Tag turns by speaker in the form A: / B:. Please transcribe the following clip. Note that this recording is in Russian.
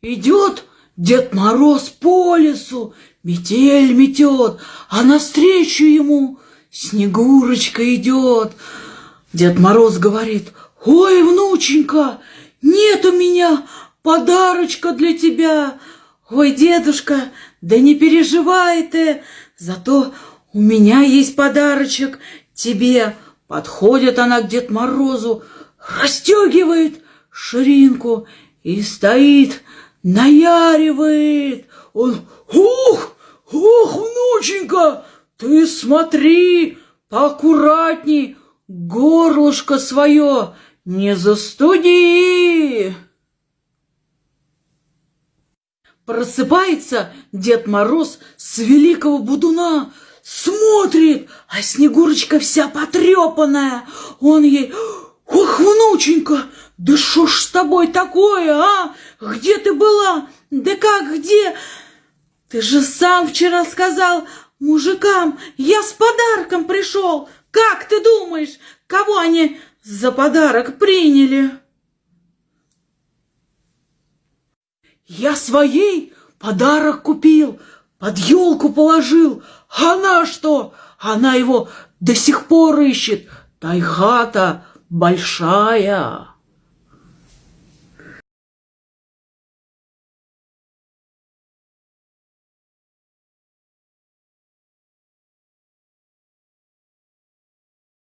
A: Идет Дед Мороз по лесу, метель метет, а навстречу ему Снегурочка идет. Дед Мороз говорит, ой, внученька, нет у меня подарочка для тебя. Ой, дедушка, да не переживай ты, зато у меня есть подарочек тебе. Подходит она к Дед Морозу, расстегивает ширинку и стоит, наяривает. Он, ух, ух, внученька, ты смотри, поаккуратней, горлышко свое не застуди. Просыпается Дед Мороз с великого будуна, смотрит, а Снегурочка вся потрепанная. Он ей, что ж с тобой такое, а? Где ты была? Да как, где? Ты же сам вчера сказал мужикам, я с подарком пришел. Как ты думаешь, кого они за подарок приняли? Я своей подарок купил, под елку положил. Она что? Она его до сих пор ищет. Тайга-то большая.